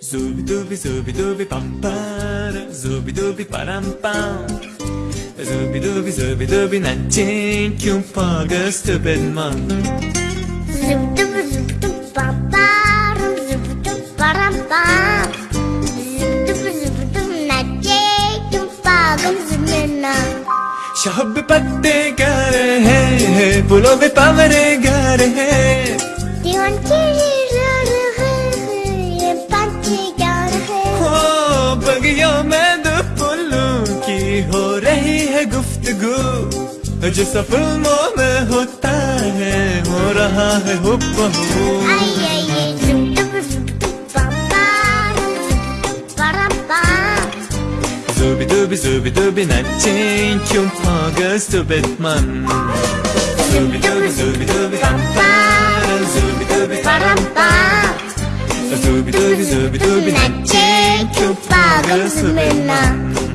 Zubidubi, zubidubi, pam para Zubidubi, param, pam Zubidubi, zubidubi, na que um poga, stupid man Zubidubi शहब पत्ते गा रहे फूलों पे पावरे की हैं? हो बगियों में दो फूलों की हो रही है गुफ्तगू जैसा फ़िल्मों में होता है हो रहा है हुब्बहू Ay, dubi zubi dubi nattin Kyung pogus tubit man Zubi dubi zubi dubi tam tam. Zubi dubi param pa Zubi dubi zubi dubi nattin Kyung pogus tubit man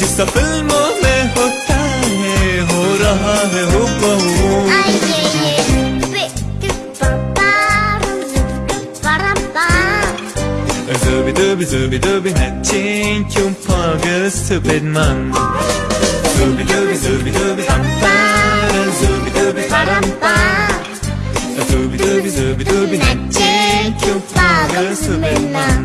जिसका फ़िल्मों में होता है हो रहा है हो Zöbi döbi zöbi döbi Hatchin kyun pagel stupid man Zöbi döbi zöbi döbi Hampara zöbi döbi harampa Zöbi döbi zöbi döbi Hatchin kyun pagel stupid man